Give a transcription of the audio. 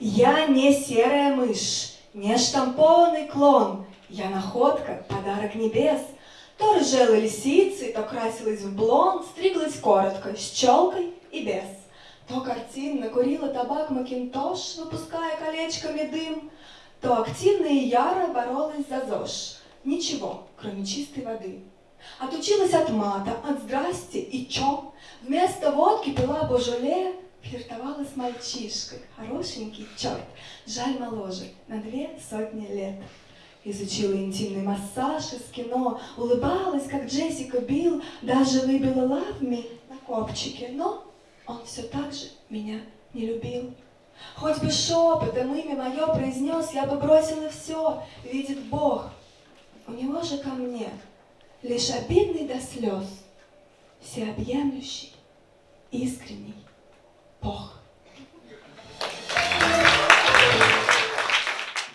Я не серая мышь, не штампованный клон. Я находка, подарок небес. То рыжела лисицей, то красилась в блонд, стриглась коротко, с челкой и без. То картинно курила табак Макинтош, выпуская колечками дым, то активно и яро боролась за ЗОЖ. Ничего, кроме чистой воды. Отучилась от мата, от здрасте и чё. Вместо водки пила божоле, флиртовала с мальчишкой. Хорошенький черт, жаль моложе, на две сотни лет. Изучила интимный массаж из кино, улыбалась, как Джессика Билл, даже выбила лавми на копчике, но он все так же меня не любил. Хоть бы шепотом имя мое произнес, я бы бросила все, видит Бог. У него же ко мне лишь обидный до слез, всеобъемлющий, искренний.